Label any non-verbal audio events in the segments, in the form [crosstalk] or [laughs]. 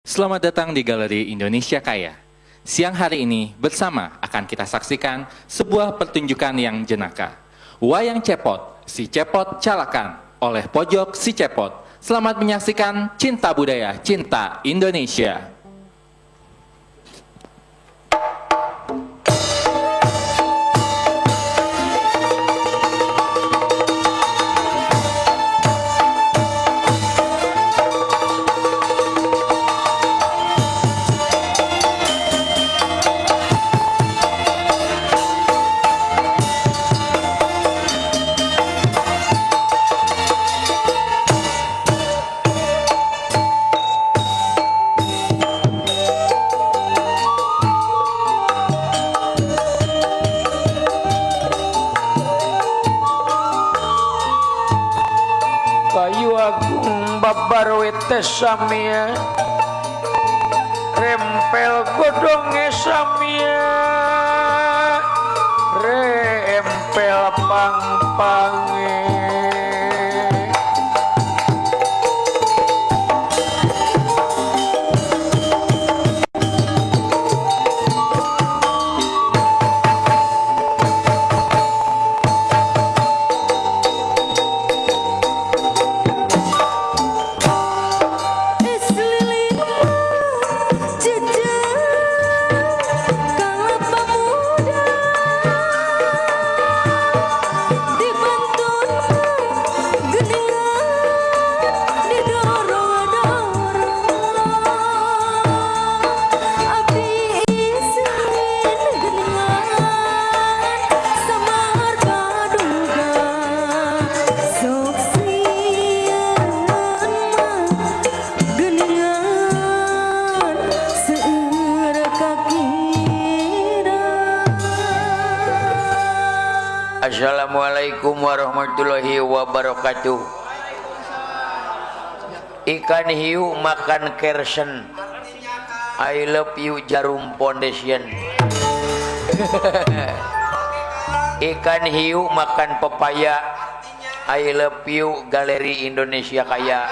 Selamat datang di Galeri Indonesia Kaya. Siang hari ini bersama akan kita saksikan sebuah pertunjukan yang jenaka. Wayang Cepot, si Cepot Calakan oleh Pojok si Cepot. Selamat menyaksikan Cinta Budaya, Cinta Indonesia. Samia. Rempel godonge samia. Rempel pang-pange Assalamualaikum warahmatullahi wabarakatuh. Ikan hiu makan kersen. I love you Jarum Foundation. [laughs] Ikan hiu makan pepaya. I love you Galeri Indonesia Kaya.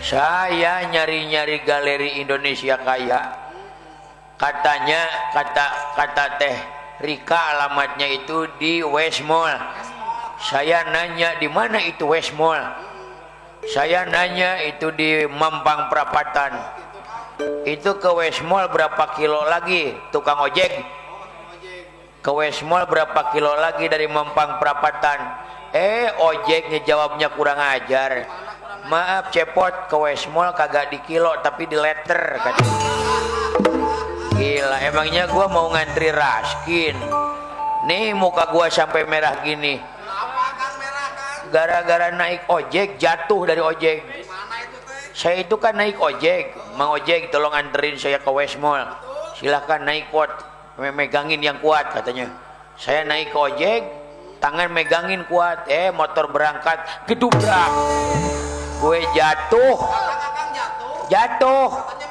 Saya nyari-nyari Galeri Indonesia Kaya. Katanya kata kata teh Rika alamatnya itu di West Mall. Saya nanya di mana itu West Mall? Saya nanya itu di Mampang Perapatan. Itu ke West Mall berapa kilo lagi tukang ojek? Ke West Mall berapa kilo lagi dari Mampang Perapatan? Eh ojeknya jawabnya kurang ajar. Maaf cepot ke West Mall kagak di kilo tapi di letter katanya. Gila, emangnya gua mau ngantri raskin. Nih muka gua sampai merah gini. Gara-gara naik ojek jatuh dari ojek. Saya itu kan naik ojek, Mang ojek tolong anterin saya ke West Mall. Silahkan naik pot, Me- megangin yang kuat katanya. Saya naik ke ojek, tangan megangin kuat, eh motor berangkat gedubrak. Gue jatuh, jatuh.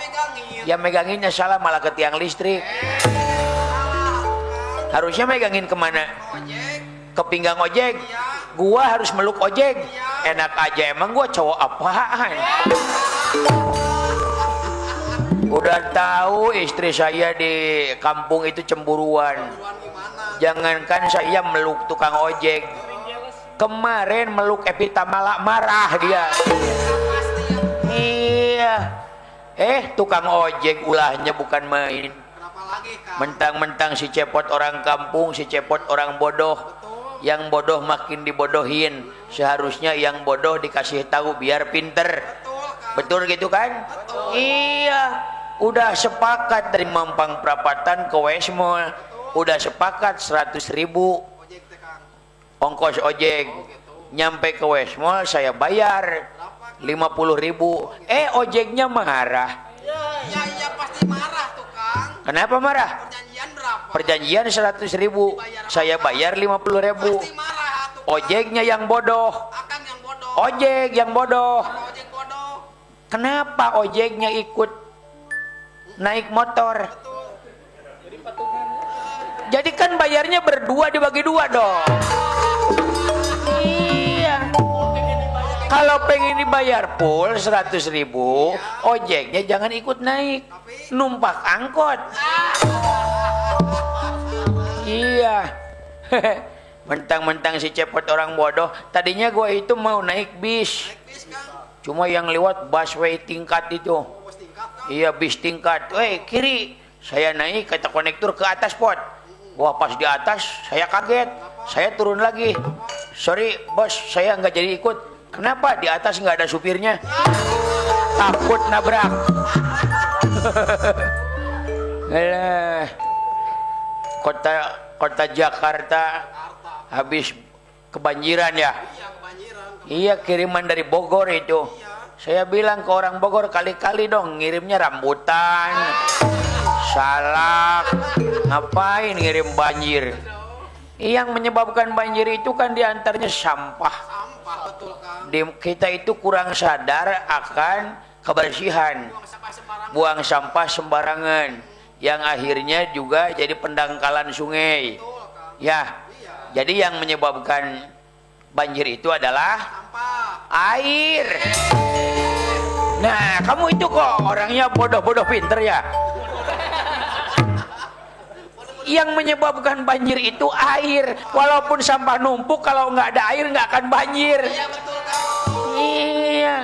Ya meganginnya salah malah ke tiang listrik. Harusnya megangin ke mana? Ke pinggang ojek. Gua harus meluk ojek. Enak aja emang gua cowok apaan? Udah tahu istri saya di kampung itu cemburuan. Jangankan saya meluk tukang ojek. Kemarin meluk Epita malah marah dia. Iya. Eh, tukang ojek ulahnya bukan main. Mentang-mentang si cepot orang kampung, si cepot orang bodoh. Yang bodoh makin dibodohin. Seharusnya yang bodoh dikasih tahu biar pinter. Betul gitu kan? Iya. Udah sepakat dari Mampang Perapatan ke West Mall. Udah sepakat 100 ribu ongkos ojek. Nyampe ke West Mall saya bayar 50 ribu. Eh ojeknya marah. Ya iya pasti marah tuh Kang. Kenapa marah? Perjanjian berapa? Perjanjian 100 ribu. Saya bayar 50 ribu. Pasti marah tuh. Ojeknya yang bodoh. Akang yang bodoh. Ojek yang bodoh. Ojek bodoh. Kenapa ojeknya ikut naik motor? Jadi kan bayarnya berdua dibagi dua dong. Kalau pengen dibayar full 100 ribu, ojeknya jangan ikut naik. Numpak angkot. Iya. [laughs] Mentang-mentang si cepot orang bodoh. Tadinya gua itu mau naik bis. Cuma yang lewat busway tingkat itu. Iya bis tingkat. Weh kiri. Saya naik kata konektor ke atas pot. Wah pas di atas saya kaget. Saya turun lagi. Sorry bos saya nggak jadi ikut. Kenapa di atas nggak ada supirnya? Takut nabrak. Alah. [laughs] Kota kota Jakarta habis kebanjiran ya. Iya kebanjiran. Iya kiriman dari Bogor itu. Saya bilang ke orang Bogor kali-kali dong ngirimnya rambutan, salak, ngapain ngirim banjir? Yang menyebabkan banjir itu kan di antaranya sampah. Di, kita itu kurang sadar akan kebersihan, Buang sampah sembarangan. yang akhirnya juga jadi pendangkalan sungai. Ya, Iya. jadi yang menyebabkan banjir itu adalah air. Nah, kamu itu kok orangnya bodoh-bodoh pinter ya. Yang menyebabkan banjir itu air. Walaupun sampah numpuk, kalau nggak ada air nggak akan banjir. Iya betul. Iya.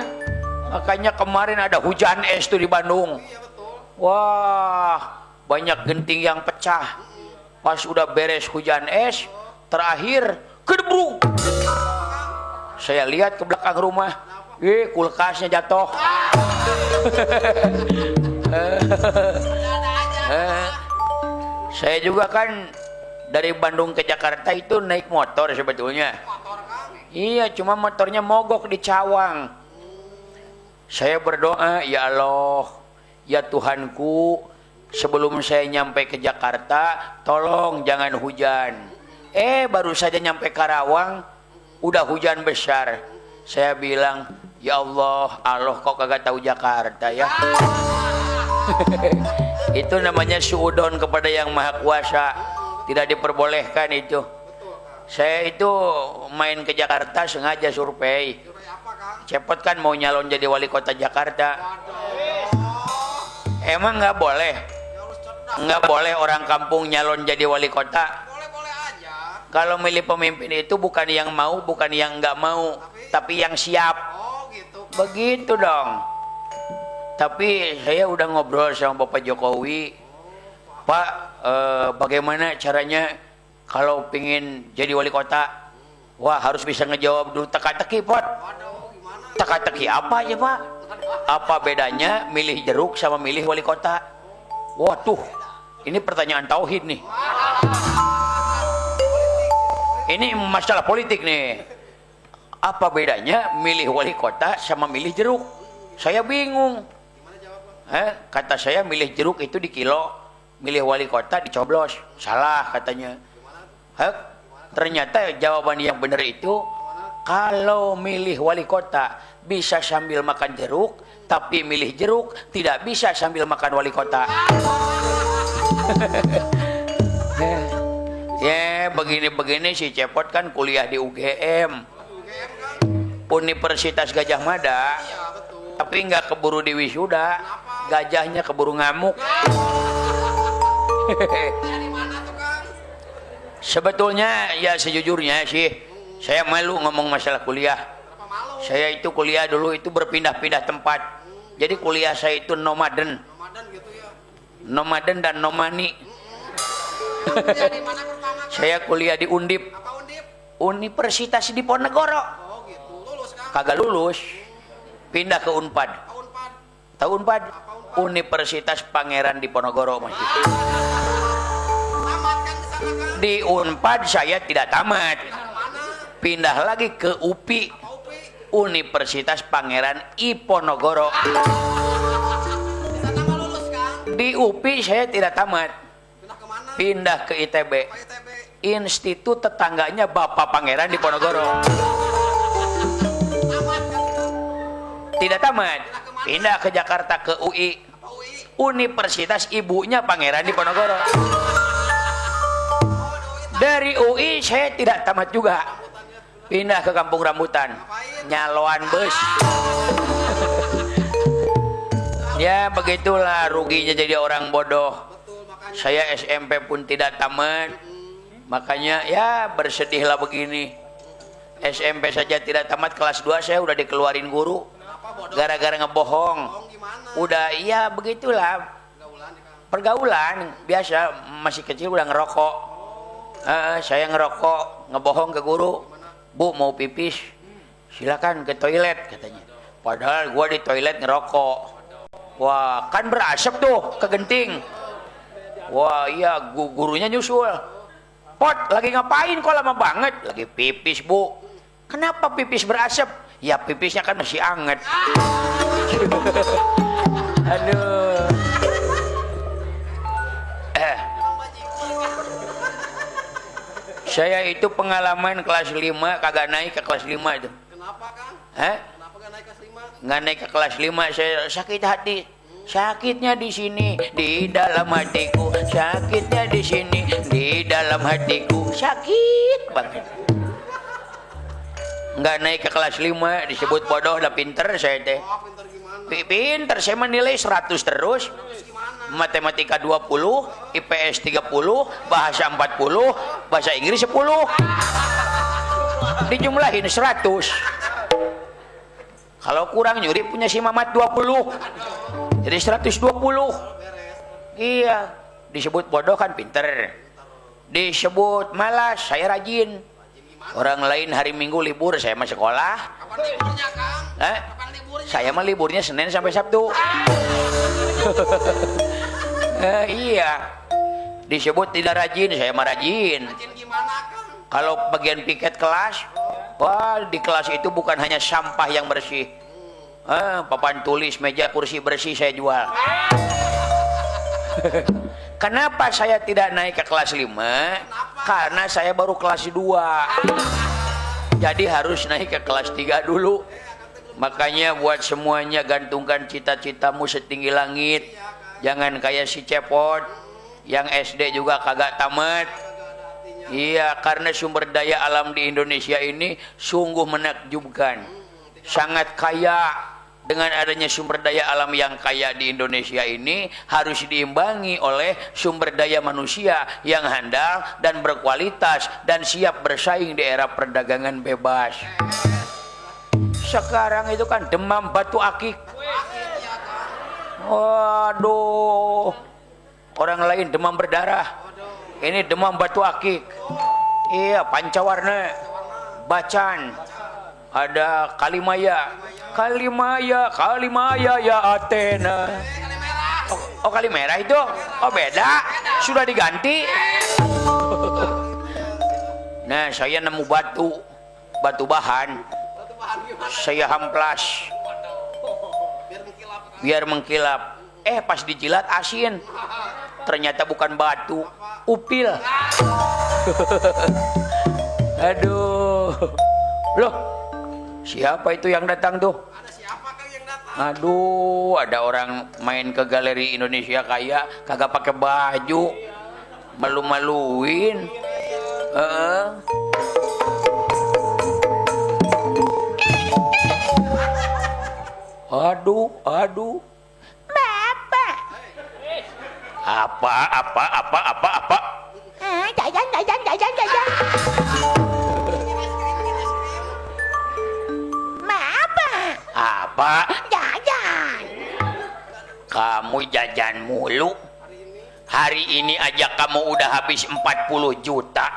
Makanya kemarin ada hujan es tuh di Bandung. Iya. Wah, banyak genting yang pecah. Pas udah beres hujan es, terakhir kedebru. Saya lihat ke belakang rumah, eh kulkasnya jatuh. [laughs] Saya juga kan dari Bandung ke Jakarta itu naik motor sebetulnya. Motor. Iya, cuma motornya mogok di Cawang. Saya berdoa, ya Allah, ya Tuhanku, sebelum saya nyampe ke Jakarta, tolong jangan hujan. Eh, baru saja nyampe Karawang, udah hujan besar. Saya bilang, ya Allah, Allah kok kagak tahu Jakarta ya. [laughs] [laughs] itu namanya suudon kepada yang maha kuasa. Tidak diperbolehkan itu. Saya itu main ke Jakarta sengaja survei. Cepot kan mau nyalon jadi wali kota Jakarta. Emang nggak boleh? Nggak boleh orang kampung nyalon jadi wali kota. Kalau milih pemimpin itu bukan yang mau, bukan yang nggak mau, tapi yang siap. Oh gitu. Begitu dong. Tapi saya udah ngobrol sama Bapak Jokowi. Pak, eh, bagaimana caranya kalau pingin jadi wali kota? Wah, harus bisa ngejawab dulu teka-teki, gimana? Teka-teki apa aja, Pak? Apa bedanya milih jeruk sama milih wali kota? Waduh, ini pertanyaan tauhid nih. Ini masalah politik nih. Apa bedanya milih wali kota sama milih jeruk? Saya bingung. Eh, kata saya milih jeruk itu di kilo, milih wali kota dicoblos. Salah katanya. Heh, ternyata jawaban yang benar itu kalau milih wali kota bisa sambil makan jeruk, tapi milih jeruk tidak bisa sambil makan wali kota. [laughs] ya, begini-begini si Cepot kan kuliah di UGM. Universitas Gajah Mada, Iya betul. tapi nggak keburu di wisuda, gajahnya keburu ngamuk. [laughs] Sebetulnya ya sejujurnya sih saya malu ngomong masalah kuliah. Saya itu kuliah dulu itu berpindah-pindah tempat. Jadi kuliah saya itu nomaden, nomaden dan nomani. [laughs] Saya kuliah di Undip? Universitas Diponegoro. Kagak lulus, pindah ke Unpad. Tahun pad. Tahu Unpad? Universitas Pangeran Diponegoro kan di Unpad saya tidak tamat, pindah lagi ke UPI? Universitas Pangeran Iponogoro. Di UPI saya tidak tamat, Pindah ke ITB. Institut tetangganya Bapak Pangeran Diponegoro. Tidak tamat, pindah ke Jakarta ke UI. Universitas ibunya Pangeran Diponegoro. Dari UI saya tidak tamat juga. pindah ke kampung rambutan nyaloan bus ya begitulah ruginya jadi orang bodoh saya SMP pun tidak tamat makanya ya bersedihlah begini SMP saja tidak tamat kelas 2 saya udah dikeluarin guru gara-gara ngebohong. Udah iya begitulah. Pergaulan biasa. Masih kecil udah ngerokok. Eh, saya ngerokok ngebohong ke guru. Bu mau pipis? Silakan ke toilet katanya. Padahal gua di toilet ngerokok. Wah kan berasap tuh ke genting. Wah iya gu- gurunya nyusul. Pot lagi ngapain kok lama banget? Lagi pipis bu. Kenapa pipis berasap ya pipisnya kan masih anget. [laughs] Aduh. Eh. Saya itu pengalaman kelas 5 kagak naik ke kelas 5 itu. Kenapa Kang? Hah? Kenapa gak naik kelas 5? nggak naik ke kelas 5 saya sakit hati. Sakitnya di sini di dalam hatiku. Sakitnya di sini di dalam hatiku. Sakit banget nggak naik ke kelas 5 disebut bodoh udah pinter saya teh. Oh, pintar gimana? Pi- pinter saya menilai 100 terus. Matematika 20 IPS 30 bahasa 40 bahasa Inggris 10 dijumlahin 100 kalau kurang nyuri punya si Mamat 20 jadi 120 iya disebut bodoh kan pinter. Disebut malas saya rajin orang lain hari minggu libur saya mah sekolah Kapan liburnya Kang? eh? Kapan liburnya? saya mah liburnya Senin sampai Sabtu [laughs] Eh, iya disebut tidak rajin saya mah rajin Rajin gimana Kang? kalau bagian piket kelas wah di kelas itu bukan hanya sampah yang bersih eh, papan tulis meja kursi bersih saya jual [laughs] kenapa saya tidak naik ke kelas 5 karena saya baru kelas 2 jadi harus naik ke kelas 3 dulu. Makanya buat semuanya gantungkan cita-citamu setinggi langit. Jangan kayak si cepot yang SD juga kagak tamat. Iya, karena sumber daya alam di Indonesia ini sungguh menakjubkan. Sangat kaya dengan adanya sumber daya alam yang kaya di Indonesia ini harus diimbangi oleh sumber daya manusia yang handal dan berkualitas dan siap bersaing di era perdagangan bebas. Sekarang itu kan demam batu akik. Waduh. Orang lain demam berdarah. Ini demam batu akik. Iya, pancawarna. Bacan. Ada Kalimaya. Kalimaya, Kalimaya ya Athena. Oh, oh Kalimera itu? Oh beda. Sudah diganti. [laughs] Nah, saya nemu batu. Batu bahan. Saya hamplas. Biar mengkilap. Eh, pas dijilat asin. Ternyata bukan batu, upil. [laughs] Aduh. Loh, siapa itu yang datang tuh? Ada siapa yang datang? Aduh, ada orang main ke galeri Indonesia kaya kagak pakai baju. Malu-maluin. Heeh. Aduh, aduh. Bapak. Apa, apa, apa, apa, Apa? Jajan. Kamu jajan mulu. Hari ini aja kamu udah habis 40 juta.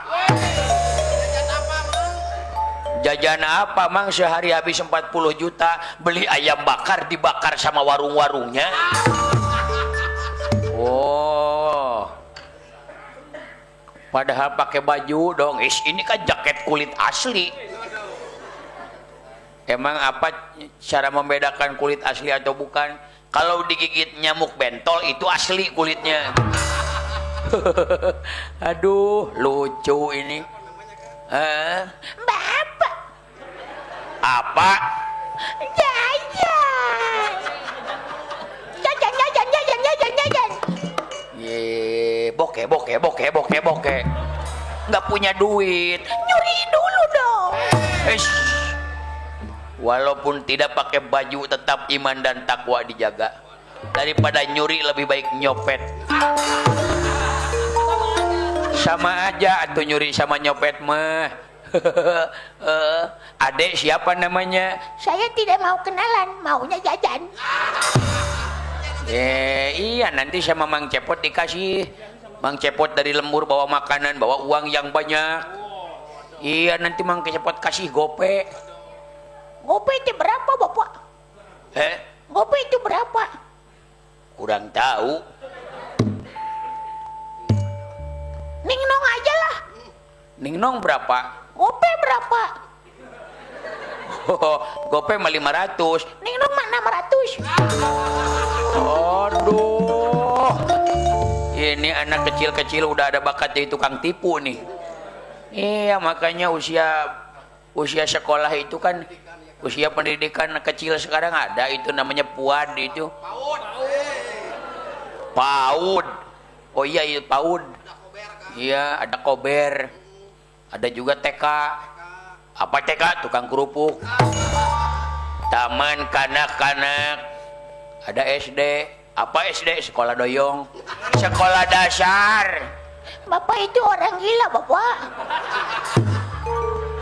Jajan apa, Mang? Sehari habis 40 juta. Beli ayam bakar dibakar sama warung-warungnya. [laughs] Oh. Padahal pakai baju dong. Is, ini kan jaket kulit asli. Emang apa cara membedakan kulit asli atau bukan? Kalau digigit nyamuk bentol itu asli kulitnya. [laughs] Aduh, lucu ini. Eh, Bapak. apa? Jajan. Jajan, jajan, jajan, jajan, jajan. Ye, bokeh, bokeh, bokeh, bokeh, bokeh. Nggak punya duit. Nyuri dulu dong. Eish. Walaupun tidak pakai baju tetap iman dan takwa dijaga. Daripada nyuri lebih baik nyopet. Sama aja atau nyuri sama nyopet mah. [laughs] Eh, adek siapa namanya? Saya tidak mau kenalan, maunya jajan. Eh, iya nanti sama Mang Cepot dikasih. Mang Cepot dari lembur bawa makanan, bawa uang yang banyak. Iya nanti Mang Cepot kasih gope. Gope itu berapa, Bapak? Eh, Gope itu berapa? kurang tahu. Ning nong aja lah. Ningnong berapa? Gope berapa? Oh, gope mah 500. Ning nong mah 600. Aduh. Ini anak kecil-kecil udah ada bakat jadi tukang tipu nih. Iya, makanya usia usia sekolah itu kan usia pendidikan kecil sekarang ada itu namanya puad itu. PAUD. Oh iya, itu PAUD. Iya, ada kober. Ada juga TK. Apa TK? Tukang kerupuk. Taman kanak-kanak. Ada SD. Apa SD? Sekolah doyong. Sekolah dasar. Bapak itu orang gila, Bapak.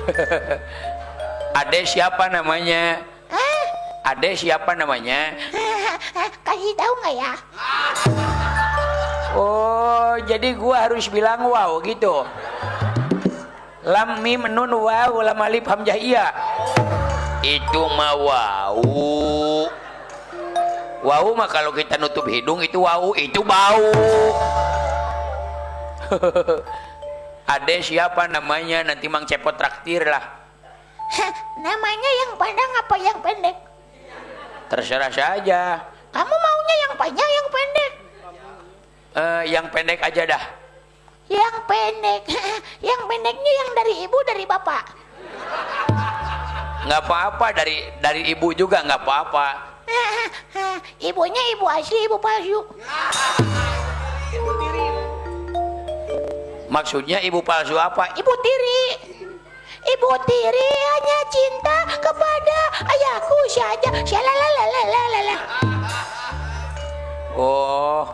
[laughs] Ade siapa namanya? Hah? Ade siapa namanya? Kasih tahu nggak ya? Oh, jadi gua harus bilang wow gitu. Lam mim nun wow lam alif hamzah iya. Itu mah wow. Wow mah kalau kita nutup hidung itu wow, itu bau. [laughs] Ade siapa namanya? Nanti Mang Cepot traktir lah. Hah, Namanya yang panjang apa yang pendek? Terserah saja. Kamu maunya yang panjang yang pendek? Eh, yang pendek aja dah. Yang pendek. yang pendeknya yang dari ibu dari bapak. Nggak apa-apa dari dari ibu juga nggak apa-apa. Ibunya ibu asli, ibu palsu. Maksudnya ibu palsu apa? Ibu tiri. Ibu tiri hanya cinta kepada ayahku saja. Shalalalalala. Oh,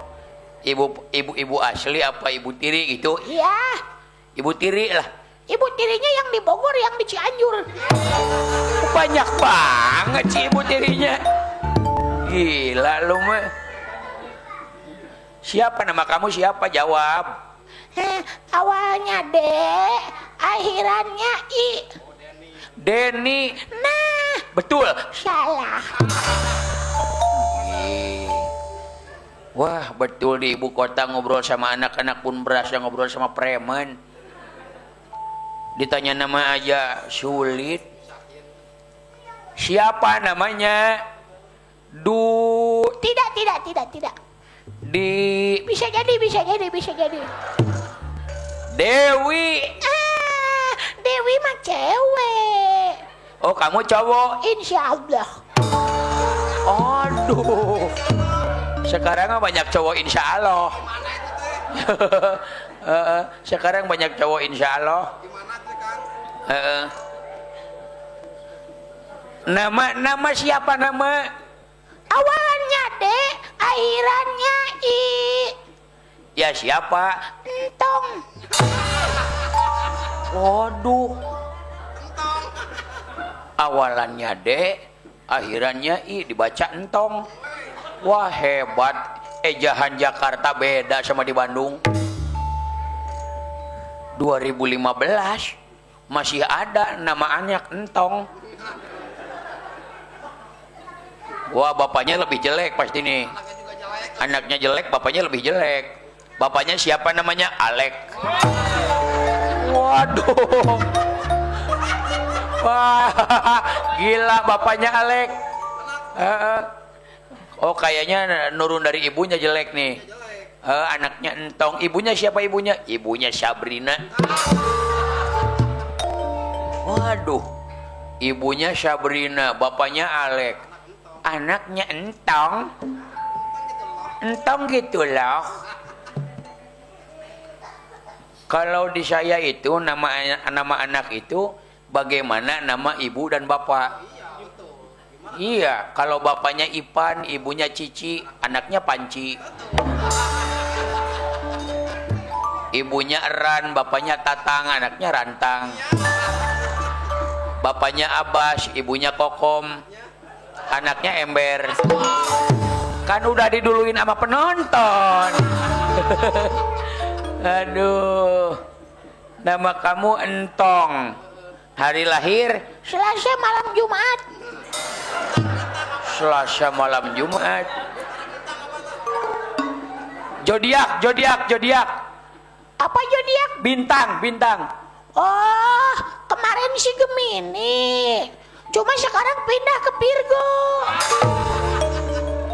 ibu ibu ibu asli apa ibu tiri gitu? Iya. Ibu tiri lah. Ibu tirinya yang di Bogor, yang di Cianjur. Banyak banget sih ibu tirinya. Gila lu mah. Siapa nama kamu siapa? Jawab. Heh, awalnya D, akhirannya I. Denny. Nah, Betul. salah. Wah, betul di ibu kota ngobrol sama anak-anak pun berasa ngobrol sama preman. Ditanya nama aja sulit. Siapa namanya? Du Tidak, tidak, tidak, tidak. di Bisa jadi, bisa jadi, bisa jadi. Dewi. Ah, Dewi mah cewek. Oh, kamu cowok. Insya Allah. Aduh. [laughs] Sekarang banyak cowok insya Allah. Sekarang banyak cowok insya Allah. Nama nama siapa nama? Awalnya D, akhirannya I. Ya siapa? Entong. Waduh. Awalannya D, akhirannya I dibaca entong. Wah hebat. Ejahan Jakarta beda sama di Bandung. 2015 masih ada nama anak entong. Wah bapaknya lebih jelek pasti nih. Anaknya jelek, bapaknya lebih jelek. Bapaknya siapa namanya? Alek. Waduh. Wah, gila bapaknya Alek. Oh kayaknya nurun dari ibunya jelek nih. Eh, anaknya entong. Ibunya siapa ibunya? Ibunya Sabrina. Waduh. Ibunya Sabrina, bapaknya Alek. Anaknya entong. Entong gitu loh. Kalau di saya itu nama nama anak itu bagaimana nama ibu dan bapak. Iya, kalau bapaknya Ipan, ibunya Cici, anaknya Panci. Ibunya Eran, bapaknya Tatang, anaknya Rantang. Bapaknya Abbas, ibunya Kokom, anaknya Ember. Kan udah diduluin sama penonton. [laughs] Aduh. Nama kamu Entong. Hari lahir Selasa malam Jumat. Selasa malam Jumat. Zodiak, zodiak, zodiak. Apa zodiak? Bintang, bintang. Oh, kemarin si Gemini. Cuma sekarang pindah ke Virgo.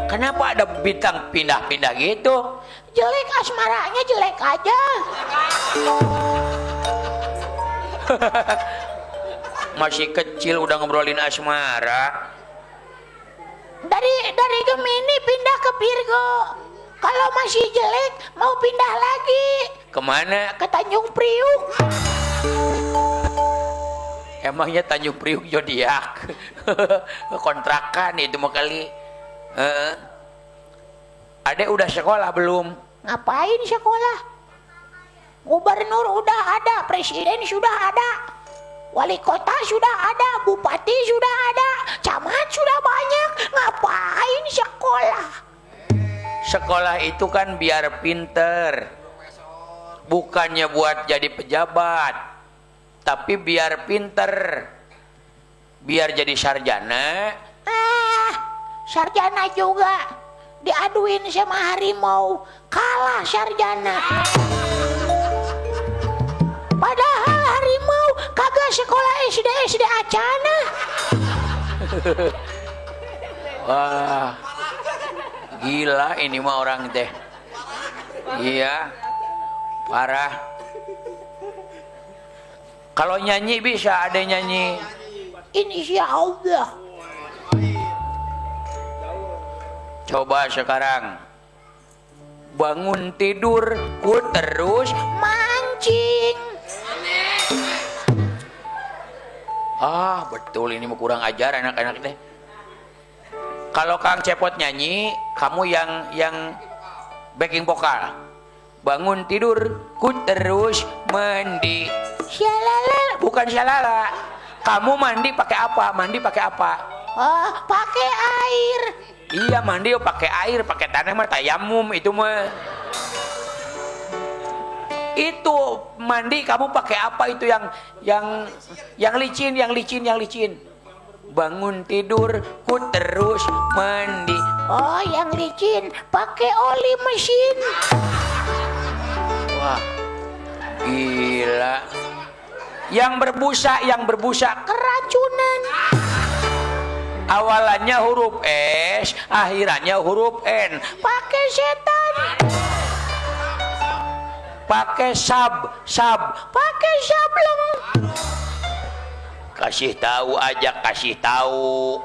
Kenapa ada bintang pindah-pindah gitu? Jelek asmaranya jelek aja. [laughs] Masih kecil udah ngobrolin asmara. Dari dari Gemini pindah ke Virgo. Kalau masih jelek mau pindah lagi Ke mana? ke Tanjung Priuk. Emangnya Tanjung Priuk zodiak? [laughs] Kontrakan itu mau kali. Heeh. Adek udah sekolah belum? Ngapain sekolah? Gubernur udah ada, presiden sudah ada, wali kota sudah ada, bupati sudah ada, camat sudah banyak. Ngapain sekolah? Sekolah itu kan biar pinter. Bukannya buat jadi pejabat. Tapi biar pinter. Biar jadi sarjana. Ah, sarjana juga diaduin sama harimau, kalah sarjana. Padahal harimau kagak sekolah SD SD acana. [laughs] Wah. Gila ini mah orang teh. Iya. Parah. Kalau nyanyi bisa ada nyanyi. Insya Allah. Coba sekarang. Bangun tidur, ku terus Mancing. Ah, betul ini mau kurang ajar anak-anak deh. Kalau Kang Cepot nyanyi, kamu yang yang backing vokal. Bangun tidur, ku terus mandi. Shalala. Bukan syalala. Kamu mandi pakai apa? Mandi pakai apa? Oh, pakai air. Iya mandi oh, pakai air, pakai tanah mah tayamum itu mah. Itu mandi kamu pakai apa itu yang yang yang licin, yang licin, yang licin. Bangun tidur, ku terus mandi. Oh, yang licin pakai oli mesin. Wah, gila. Yang berbusa, yang berbusa Keracunan. Awalannya huruf S, akhirannya huruf N. Pakai setan. Pakai sab, sab. Pakai sableng. Kasih tahu aja, kasih tahu.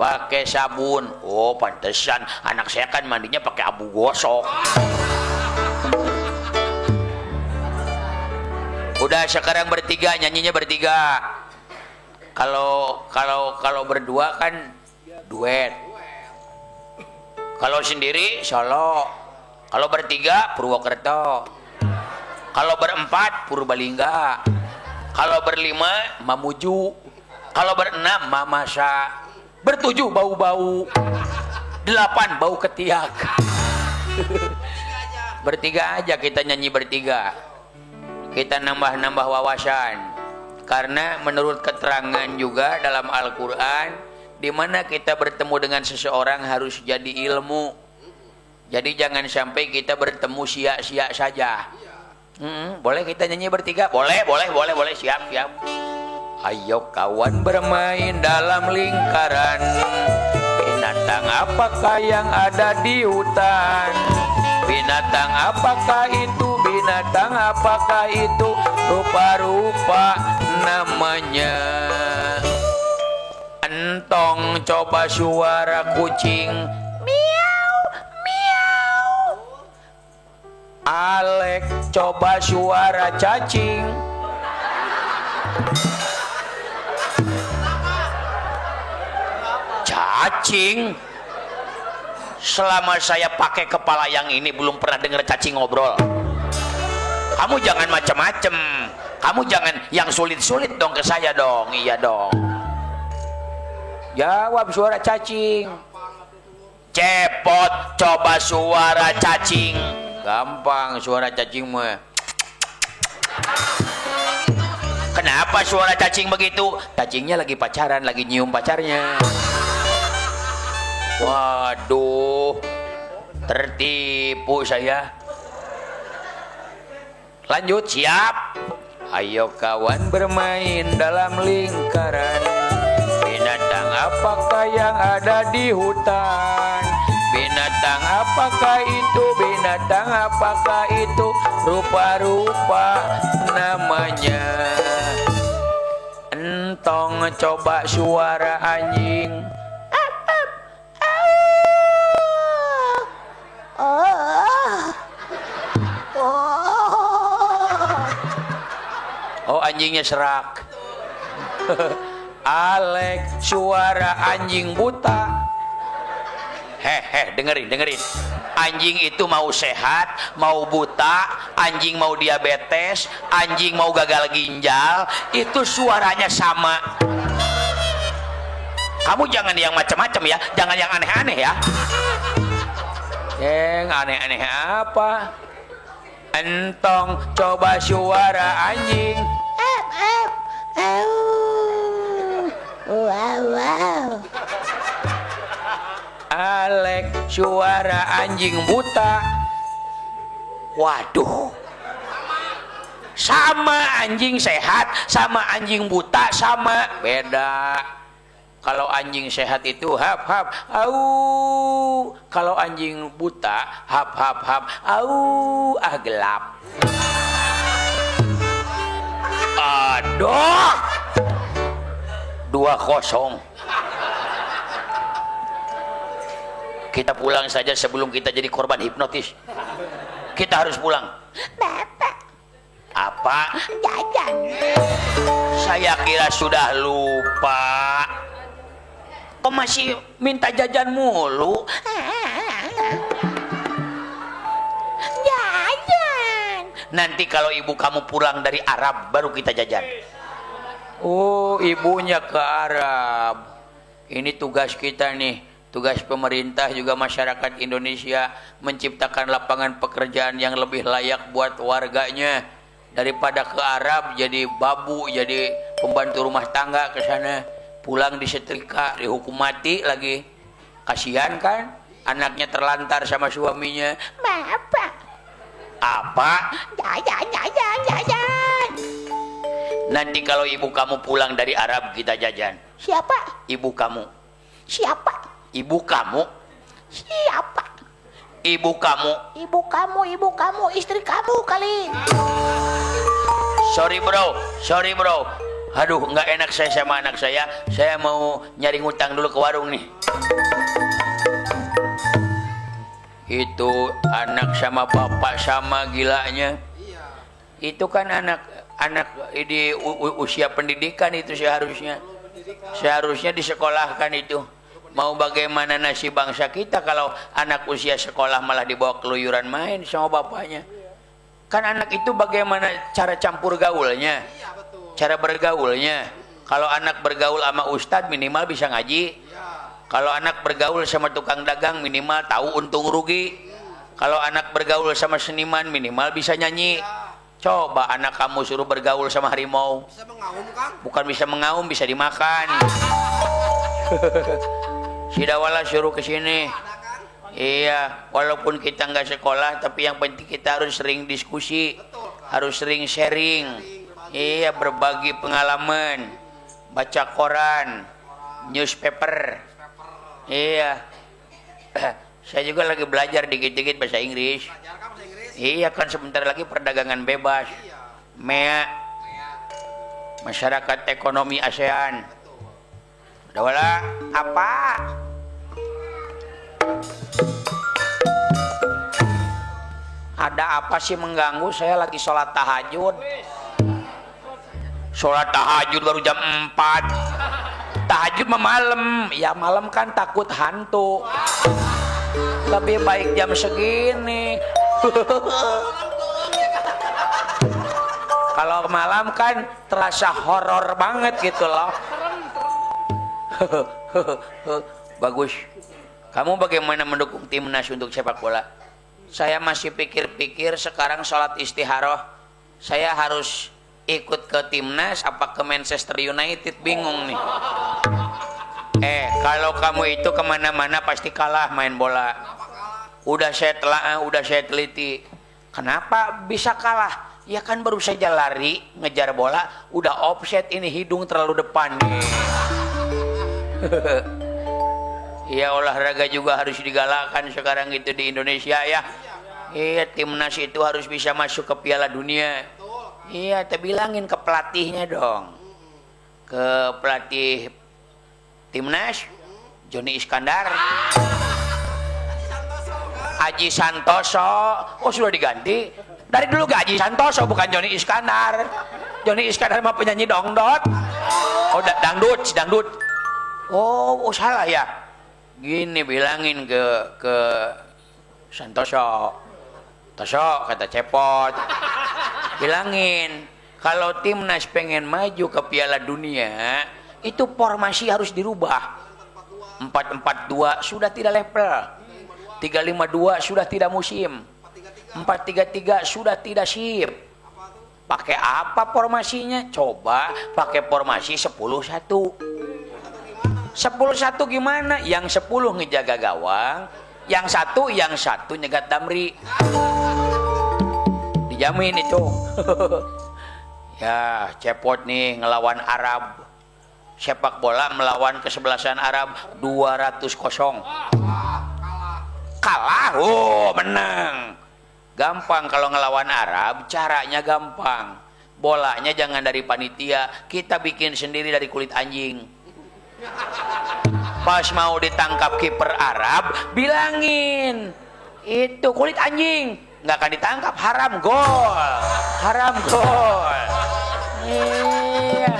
Pakai sabun. Oh, pantesan anak saya kan mandinya pakai abu gosok. Udah sekarang bertiga, nyanyinya bertiga. Kalau kalau kalau berdua kan duet. Kalau sendiri solo. Kalau bertiga Purwokerto. Kalau berempat Purbalingga. Kalau berlima Mamuju. Kalau berenam Mamasa. Bertujuh bau-bau. Delapan bau ketiak. bertiga aja kita nyanyi bertiga. Kita nambah-nambah wawasan. Karena menurut keterangan juga dalam Al-Quran, di mana kita bertemu dengan seseorang harus jadi ilmu. Jadi jangan sampai kita bertemu sia-sia saja. Mm, boleh kita nyanyi bertiga? Boleh, boleh, boleh, boleh. Siap, siap. Ayo kawan bermain dalam lingkaran. Binatang apakah yang ada di hutan? Binatang apakah itu? Binatang apakah itu? Rupa-rupa namanya Entong coba suara kucing Miau, miau Alek coba suara cacing Cacing selama saya pakai kepala yang ini belum pernah dengar cacing ngobrol. Kamu jangan macam-macam kamu jangan yang sulit-sulit dong ke saya dong. Iya dong. Jawab suara cacing. Cepot coba suara cacing. Gampang suara cacing mah. Kenapa suara cacing begitu? Cacingnya lagi pacaran lagi nyium pacarnya Waduh, tertipu saya. Lanjut, siap. Ayo kawan bermain dalam lingkaran. Binatang apakah yang ada di hutan? Binatang apakah itu? Binatang apakah itu? Rupa-rupa namanya. Entong coba suara anjing. Oh anjingnya serak. [laughs] Alek suara anjing buta. Hehe dengerin dengerin. Anjing itu mau sehat Mau buta Anjing mau diabetes Anjing mau gagal ginjal Itu suaranya sama. Kamu jangan yang macam-macam ya Jangan yang aneh-aneh ya Yang aneh-aneh apa Entong coba suara anjing Ep, ep. Au. Wow, wow. Alek suara anjing buta Waduh Sama anjing sehat Sama anjing buta Sama Beda Kalau anjing sehat itu hap hap Au Kalau anjing buta Hap hap hap Au Ah gelap Aduh Dua kosong Kita pulang saja sebelum kita jadi korban hipnotis. Kita harus pulang. Bapak, Apa? jajan. Saya kira sudah lupa. Kok masih minta jajan mulu? Jajan. Nanti kalau ibu kamu pulang dari Arab baru kita jajan. Oh, ibunya ke Arab. Ini tugas kita nih. Tugas pemerintah juga masyarakat Indonesia menciptakan lapangan pekerjaan yang lebih layak buat warganya daripada ke Arab jadi babu jadi pembantu rumah tangga ke sana pulang disetrika dihukum mati lagi. Kasihan kan? Anaknya terlantar sama suaminya. Bapak, apa? Jajan, jajan, jajan. nanti kalau ibu kamu pulang dari Arab kita jajan. Siapa? ibu kamu. Siapa? ibu kamu. Siapa? ibu kamu. Ibu kamu, ibu kamu, istri kamu kali. sorry bro. Sorry bro aduh nggak enak saya sama anak saya. Saya mau nyari ngutang dulu ke warung nih. Itu anak sama bapak sama gilanya. Itu kan anak anak di usia pendidikan itu seharusnya. Seharusnya disekolahkan itu. Mau bagaimana nasib bangsa kita kalau anak usia sekolah malah dibawa keluyuran main sama bapaknya? Kan anak itu bagaimana cara campur gaulnya cara bergaulnya kalau anak bergaul sama ustadz minimal bisa ngaji. Kalau anak bergaul sama tukang dagang minimal tahu untung rugi. Kalau anak bergaul sama seniman minimal bisa nyanyi. Coba anak kamu suruh bergaul sama harimau. Bisa mengaum, Kang? bukan bisa mengaum bisa dimakan. [laughs] Si Dawala suruh ke sini. Iya walaupun kita nggak sekolah tapi yang penting kita harus sering diskusi harus sering sharing iya berbagi pengalaman baca koran newspaper. Iya. [clears throat] Saya juga lagi belajar dikit-dikit bahasa Inggris. Iya kan sebentar lagi perdagangan bebas. MEA. Masyarakat ekonomi ASEAN. Dawala apa? Ada apa sih mengganggu? Saya lagi sholat tahajud sholat tahajud baru jam 4 tahajud malam. Ya malam kan takut hantu. Lebih baik jam segini. [laughs] Kalau malam kan terasa horor banget gitu loh. [laughs] Bagus. Kamu bagaimana mendukung timnas untuk sepak bola? Saya masih pikir-pikir sekarang sholat istiharoh. Saya harus ikut ke timnas apa ke Manchester United? Bingung nih. Eh kalau kamu itu ke mana-mana pasti kalah main bola. Udah saya telah udah saya teliti. Kenapa bisa kalah? Ya kan baru saja lari ngejar bola udah offset ini hidung terlalu depan. Nih [laughs] Iya olahraga juga harus digalakkan sekarang itu di Indonesia ya. Iya timnas itu harus bisa masuk ke Piala Dunia. Iya, terbilangin ke pelatihnya dong. Ke pelatih timnas Joni Iskandar. Haji Santoso. Oh sudah diganti. Dari dulu gak Haji Santoso bukan Joni Iskandar. Joni Iskandar mah penyanyi dongdot. Oh da- dangdut, dangdut. Oh, oh salah ya. Gini bilangin ke ke Santoso. Toso kata cepot. Bilangin kalau timnas pengen maju ke Piala Dunia, itu formasi harus dirubah. 442 sudah tidak level. 352 sudah tidak musim. 433 sudah tidak sip. Pakai apa formasinya? Coba pakai formasi 10 1. 10 1 gimana? Yang 10 ngejaga gawang, yang satu yang satu nyegat damri. Dijamin itu. [laughs] ya, cepot nih ngelawan Arab. Sepak bola melawan kesebelasan Arab 200 kosong. Kalah, oh menang. Gampang kalau ngelawan Arab, caranya gampang. Bolanya jangan dari panitia, kita bikin sendiri dari kulit anjing. Pas mau ditangkap kiper Arab, bilangin itu kulit anjing nggak akan ditangkap haram gol, haram gol. Iya,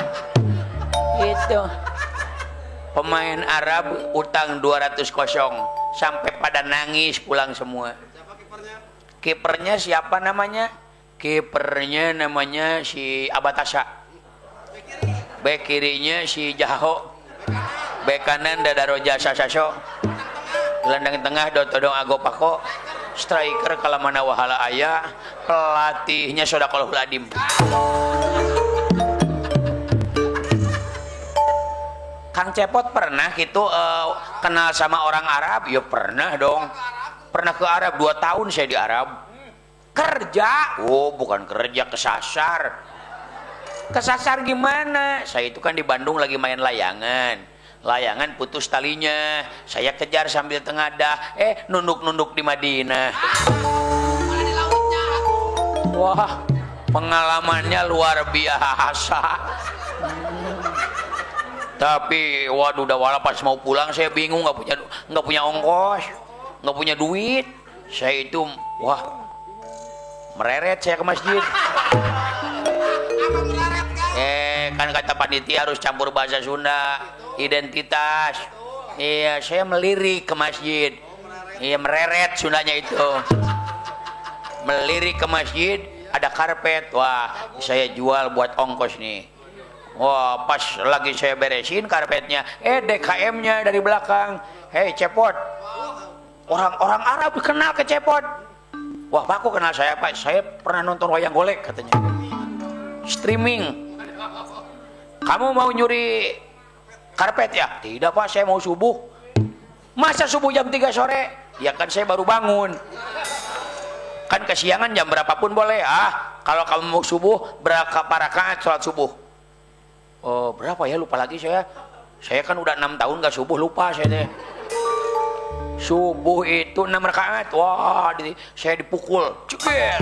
itu pemain Arab utang 200 kosong sampai pada nangis pulang semua. Kipernya siapa namanya? Kipernya namanya si Abatasa. Bek kirinya si Jaho. Bek kanan Dadaro Jasa Saso. Gelandang tengah Dotodong Agopako. Striker Kalamana Wahala Ayah. Pelatihnya Sodakol Huladim. Kang Cepot pernah gitu eh, kenal sama orang Arab? Ya pernah dong. Pernah ke Arab dua tahun saya di Arab. Kerja? Oh bukan kerja kesasar. Kesasar gimana? Saya itu kan di Bandung lagi main layangan. Layangan putus talinya. Saya kejar sambil tengadah. Eh nunduk-nunduk di Madinah. Wah pengalamannya luar biasa. Tapi waduh udah wala pas mau pulang saya bingung nggak punya nggak punya ongkos, nggak punya duit. Saya itu wah mereret saya ke masjid. Eh kan kata panitia harus campur bahasa Sunda, identitas. Iya saya melirik ke masjid. Iya mereret Sundanya itu. Melirik ke masjid ada karpet. Wah saya jual buat ongkos nih. Wah, pas lagi saya beresin karpetnya, eh DKM-nya dari belakang. Hei, Cepot. Orang-orang Arab kenal ke Cepot. Wah, Pak, kok kenal saya, Pak? Saya pernah nonton wayang golek, katanya. Streaming. Kamu mau nyuri karpet ya? Tidak, Pak, saya mau subuh. Masa subuh jam 3 sore? Ya kan saya baru bangun. Kan kesiangan jam berapapun boleh. Ah, kalau kamu mau subuh, berapa rakaat sholat subuh? Oh, berapa ya lupa lagi saya. Saya kan udah enam tahun gak subuh lupa saya deh. Subuh itu enam rakaat. Wah, di, saya dipukul. Ceger.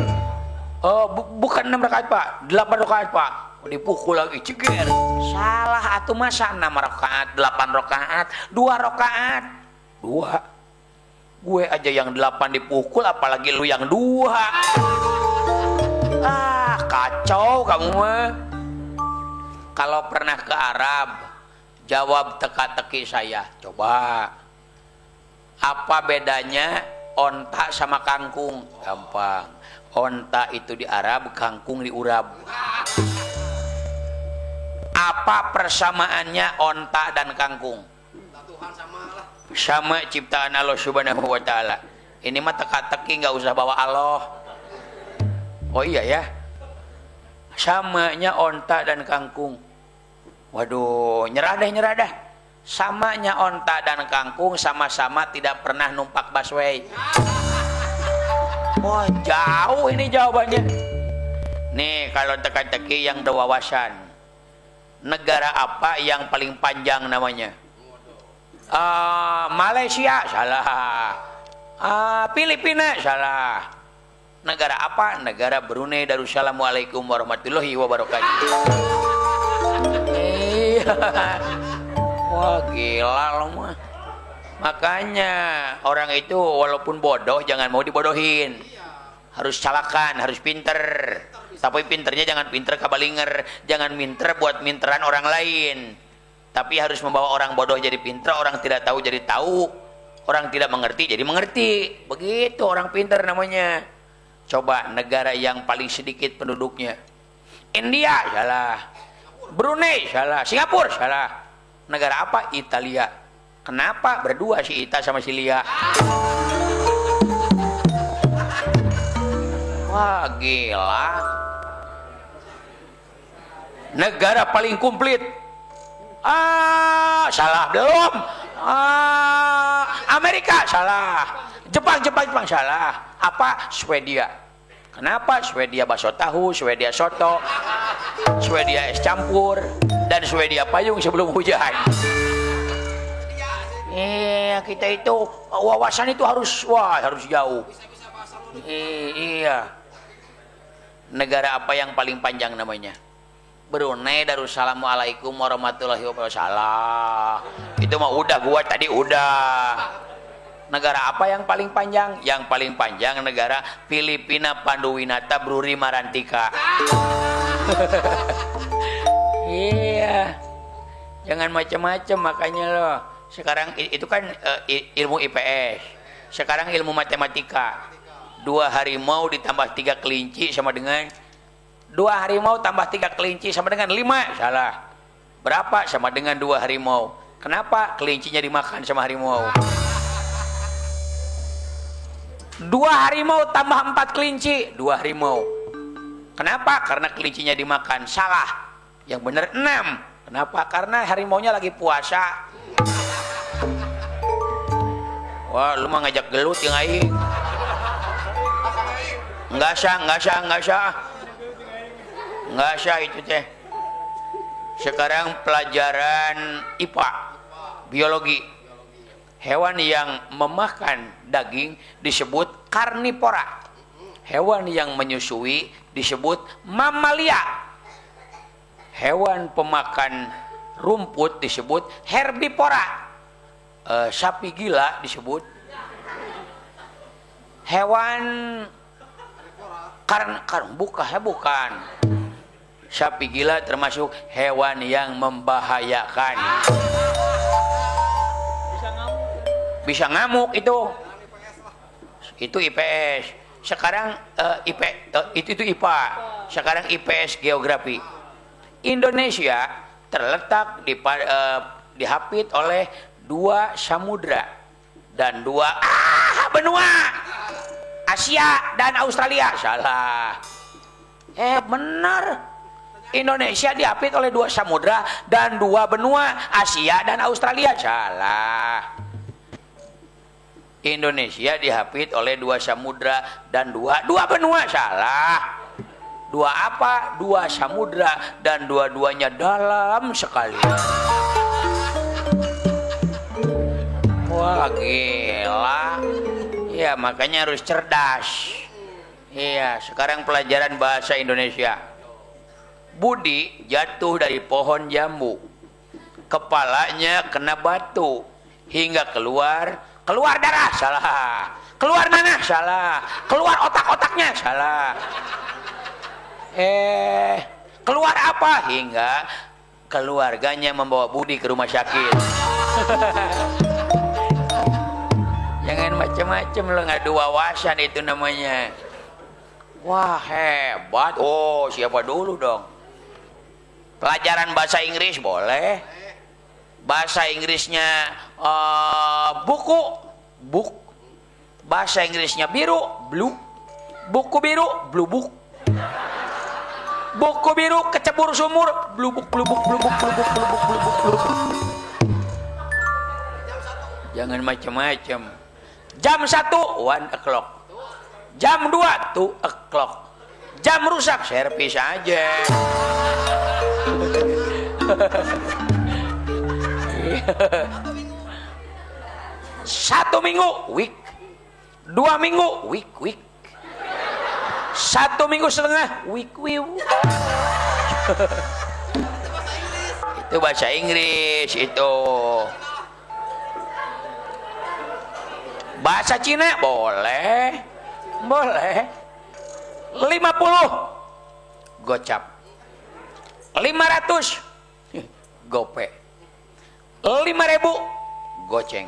Oh, bu- bukan enam rakaat pak, delapan rakaat pak. Dipukul lagi, ceger. Salah atau masa enam rakaat, delapan rakaat, dua rakaat, dua. Gue aja yang delapan dipukul, apalagi lu yang dua. Ah, kacau kamu mah kalau pernah ke Arab Jawab teka-teki saya. Coba. Apa bedanya onta sama kangkung? Gampang. Onta itu di Arab, kangkung di Urab. Apa persamaannya onta dan kangkung? Tuhan sama ciptaan Allah Subhanahu wa taala. Ini mah teka-teki nggak usah bawa Allah. Oh iya ya. Samanya onta dan kangkung. Waduh, nyerah deh, nyerah dah. Samanya onta dan kangkung sama-sama tidak pernah numpak busway. [laughs] Wah, jauh ini jawabannya. Nih, kalau teka-teki yang berwawasan. Negara apa yang paling panjang namanya? Ah, Malaysia, salah. Ah, Filipina, salah. Negara apa? Negara Brunei Darussalam. Waalaikum warahmatullahi wabarakatuh. Wah gila lo mah. Makanya orang itu walaupun bodoh jangan mau dibodohin. Harus calakan, harus pinter. Tapi pinternya jangan pinter kabalinger, jangan minter buat minteran orang lain. Tapi harus membawa orang bodoh jadi pinter, orang tidak tahu jadi tahu, orang tidak mengerti jadi mengerti. Begitu orang pinter namanya. Coba negara yang paling sedikit penduduknya. India salah. Brunei salah, Singapura salah. Negara apa? Italia. Kenapa berdua si Ita sama si Lia? Wah gila. Negara paling komplit. Ah, salah belum. Ah, Amerika salah. Jepang, Jepang, Jepang salah. Apa? Swedia. Kenapa? Swedia bakso tahu, Swedia soto, Swedia es campur, dan Swedia payung sebelum hujan. Iya, kita itu wawasan itu harus wah harus jauh. I- iya. Negara apa yang paling panjang namanya? Brunei Darussalam Alaikum warahmatullahi wabarakatuh. Itu mah udah gua tadi udah. Negara apa yang paling panjang? Yang paling panjang negara Filipina Panduwinata Bruri Marantika. [laughs] iya. Jangan macam-macam makanya loh. Sekarang itu kan i- ilmu IPS. Sekarang ilmu matematika. Dua harimau ditambah tiga kelinci sama dengan dua harimau tambah tiga kelinci sama dengan lima. Salah. Berapa? Sama dengan dua harimau. Kenapa? Kelincinya dimakan sama harimau. Dua harimau tambah empat kelinci. Dua harimau. Kenapa? Karena kelincinya dimakan. Salah. Yang benar enam. Kenapa? Karena harimaunya lagi puasa. Wah, lu mah ngajak gelut yang aing. Enggak sah, enggak sah, enggak sah. Enggak sah itu teh. Sekarang pelajaran IPA, biologi. Hewan yang memakan daging disebut karnivora. Hewan yang menyusui disebut mamalia. Hewan pemakan rumput disebut herbivora. Eh, sapi gila disebut hewan karena karena bukan ya bukan sapi gila termasuk hewan yang membahayakan. Bisa ngamuk. Itu. Itu IPS sekarang eh, IP eh, itu itu IPA sekarang IPS geografi. Indonesia terletak di eh, dihapit oleh dua samudra dan dua ah, benua. Asia dan Australia. Salah. Eh benar Indonesia diapit oleh dua samudra dan dua benua Asia dan Australia. Salah. Indonesia dihapit oleh dua samudra dan dua dua benua. Salah. Dua apa? Dua samudra dan dua-duanya dalam sekali. Wah gila. Ya makanya harus cerdas. Iya sekarang pelajaran bahasa Indonesia Budi jatuh dari pohon jambu. Kepalanya kena batu. Hingga keluar keluar darah salah. Keluar nanah salah. Keluar otak-otaknya? Salah. Eh keluar apa? Hingga keluarganya membawa Budi ke rumah sakit. [laughs] Jangan macam-macam lo ngadu wawasan itu namanya. Wah hebat. Oh siapa dulu dong pelajaran bahasa Inggris boleh. Bahasa Inggrisnya uh, buku buk. Bahasa Inggrisnya biru blue buku biru blue book buku biru kecebur sumur blubuk blubuk blubuk blubuk blubuk blubuk blubuk jangan macam-macam jam satu one o'clock. Jam dua two o'clock. Jam rusak servis aja satu minggu week. Dua minggu week week. Satu minggu setengah week week. Itu bahasa Inggris itu. Bahasa Cina boleh. Boleh. 50 gocap 500 gope. 5000 goceng.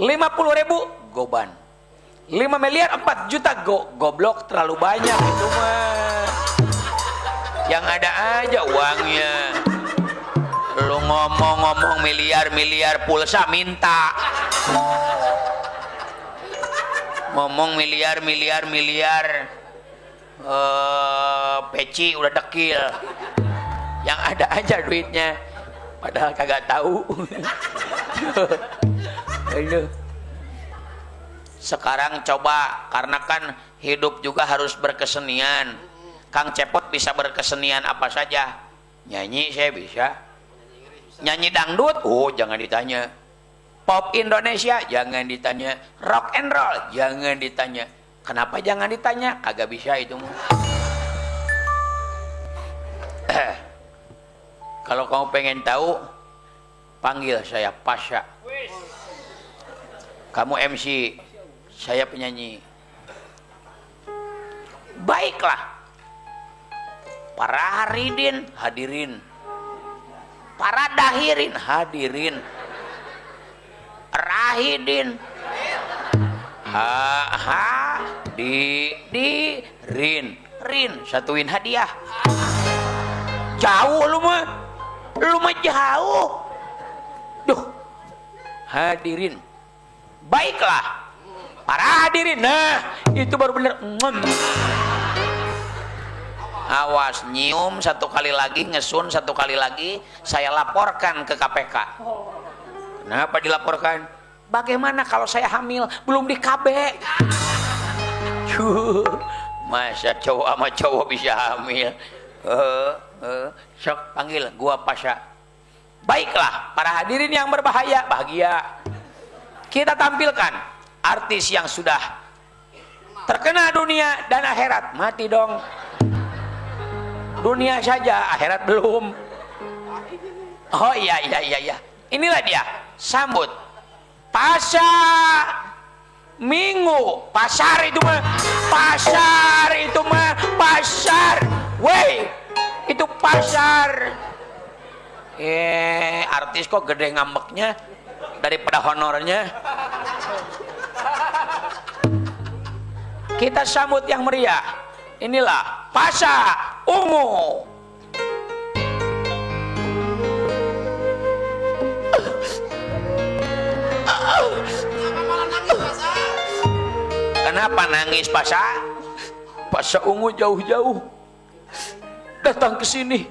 50 ribu goban. 5 miliar 4 juta go goblok terlalu banyak itu mah. Yang ada aja uangnya. Lu ngomong-ngomong miliar-miliar pulsa minta. Ngomong miliar-miliar-miliar uh, peci udah dekil yang ada aja duitnya padahal kagak tahu [laughs] Aduh. Sekarang coba karena kan hidup juga harus berkesenian. Kang Cepot bisa berkesenian apa saja. Nyanyi saya bisa. Nyanyi dangdut, oh jangan ditanya. Pop Indonesia jangan ditanya. Rock and roll jangan ditanya. Kenapa jangan ditanya? Kagak bisa itu [clears throat] Kalau kamu pengen tahu, panggil saya Pasha. Kamu MC, saya penyanyi. Baiklah. Para haridin hadirin. Para dahirin hadirin. Rahidin. Ha, ha di di rin rin satuin hadiah. Jauh lu mah. Lu mah jauh. Duh. Hadirin. Baiklah. Para hadirin. Nah itu baru bener. Awas nyium satu kali lagi ngesun satu kali lagi. Saya laporkan ke KPK kenapa dilaporkan? Bagaimana kalau saya hamil? Belum di KB masa cowok sama cowok bisa hamil? Uh, uh, sok panggil. Gua pasha. Baiklah para hadirin yang berbahaya bahagia. Kita tampilkan artis yang sudah terkena dunia dan akhirat. Mati dong. Dunia saja akhirat belum. Oh iya iya iya iya. Inilah dia sambut pasar minggu. Pasar itu mah pasar itu mah pasar. Woi itu pasar. Eh artis kok gede ngambeknya daripada honornya? Kita sambut yang meriah. Inilah Pasha Ungu. Kenapa nangis Pasha? Pasha Ungu jauh-jauh datang ke sini.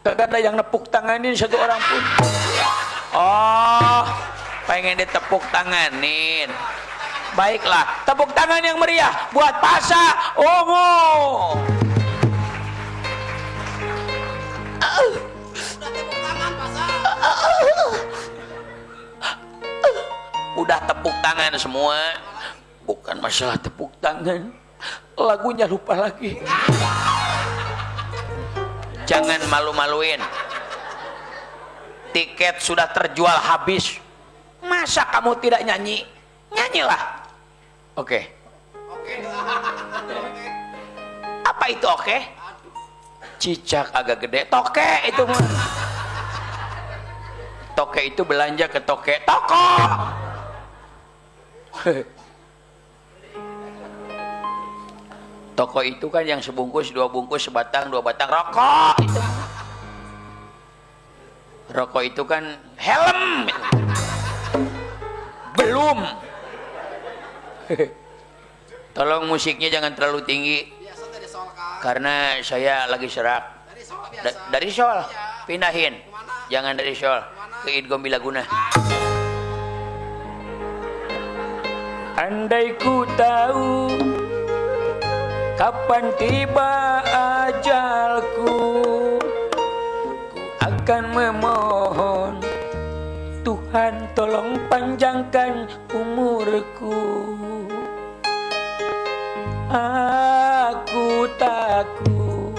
Gak ada yang nepuk tanganin satu orang pun. Oh, pengen ditepuk tanganin. Baiklah, tepuk tangan yang meriah buat Pasha Ungu. Udah tepuk tangan semua. Bukan masalah tepuk tangan. Lagunya lupa lagi. Jangan malu-maluin. Tiket sudah terjual habis. Masa kamu tidak nyanyi? Nyanyilah. Oke. Oke. Apa itu oke? Cicak agak gede, toke itu toke itu belanja ke toke toko [laughs] toko itu kan yang sebungkus dua bungkus sebatang dua batang. Rokok! Itu rokok itu kan helm. Belum. Tolong musiknya jangan terlalu tinggi. Karena saya lagi serak. Dari Sol pindahin. Jangan dari Sol ke Idgom Bilaguna. Andai ku tahu kapan tiba ajalku ku akan memohon Tuhan tolong panjangkan umurku Aku takut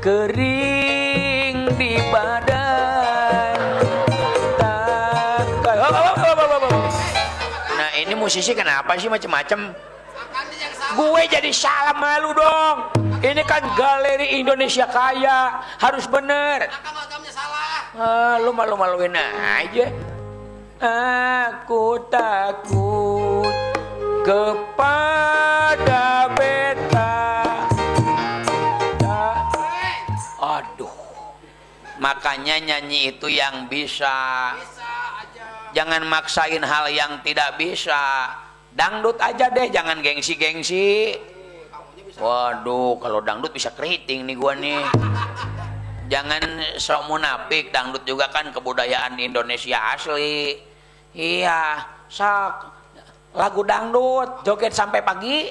kering di badan takkan. Nah ini musisi kenapa sih macem-macem Akang ini yang salah. Gue jadi salah malu dong. Ini kan galeri Indonesia kaya. Harus bener. Ah, Lu malu-maluin aja. Aku takut kepada beta. Aduh. Makanya nyanyi itu yang bisa. Bisa aja. Jangan maksain hal yang tidak bisa Dangdut aja deh Jangan gengsi-gengsi. Waduh kalau dangdut bisa keriting nih gua nih. Jangan sok munafik Dangdut juga kan kebudayaan Indonesia asli. Iya Sok. Lagu dangdut Joget sampai pagi.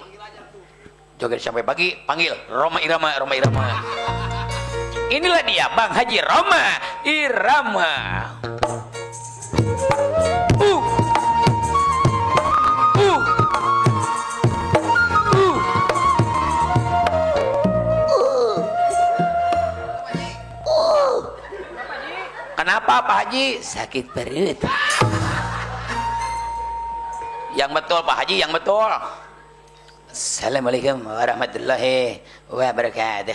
Joget sampai pagi Panggil Roma Irama Roma Irama. Inilah dia Bang Haji Roma Irama Kenapa Pak Haji? Sakit perut. Yang betul Pak Haji, yang betul. Assalamualaikum warahmatullahi wabarakatuh.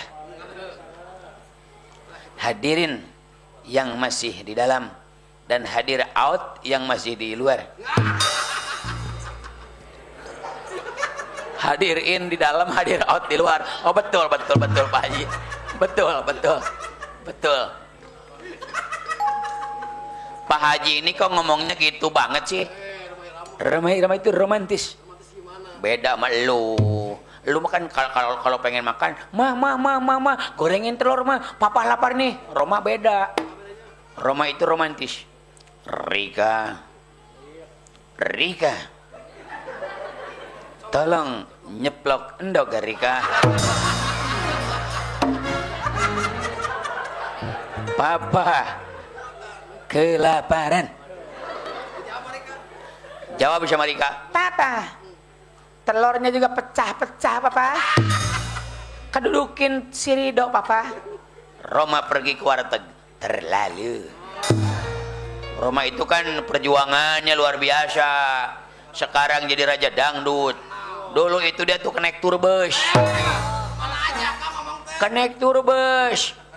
Hadirin yang masih di dalam dan hadir out yang masih di luar. Hadir in di dalam, hadir out di luar. Oh betul, betul, betul Pak Haji. Betul, betul. Betul. Pak Haji ini kok ngomongnya gitu banget sih? Ramai ramai itu romantis. Beda sama lu. Lu makan kalau kalau pengen makan, mah mah mah mah mah gorengin telur mah. Papa lapar nih. Roma beda. Roma itu romantis. Rika. Rika. Tolong nyeplok endok ya, Rika. Papa kelaparan. Jawab sama Rika. Papa, telurnya juga pecah-pecah, Papa. Kedudukin si Rido, Papa. Roma pergi ke warteg. Terlalu. Roma itu kan perjuangannya luar biasa. Sekarang jadi raja dangdut. Dulu itu dia tuh konektur bus. Mana aja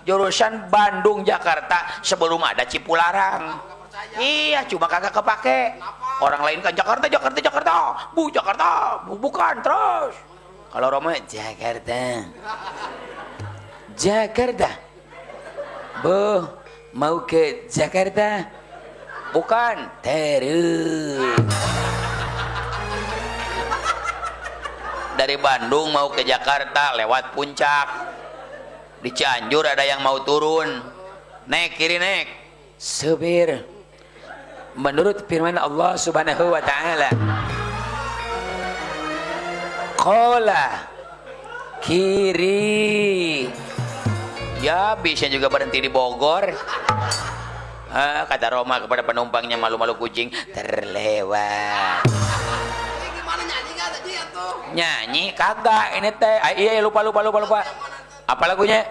Jurusan Bandung Jakarta sebelum ada Cipularang. Iya, cuma kagak kepake. Orang lain kan Jakarta, Jakarta, Jakarta. Bu Jakarta, bu bukan terus. Kalau Roma Jakarta. Jakarta. Bu, mau ke Jakarta? Bukan, terus. Dari Bandung mau ke Jakarta lewat puncak. Di Cianjur ada yang mau turun. Naik kiri naik. Supir. Menurut firman Allah Subhanahu wa taala. Kola kiri. Ya bisa juga berhenti di Bogor. Ah, kata Roma kepada penumpangnya malu-malu kucing terlewat. Ini gimana nyanyi nggak tadi ya nyanyi kagak ini teh ah, iya lupa lupa lupa lupa apa lagunya?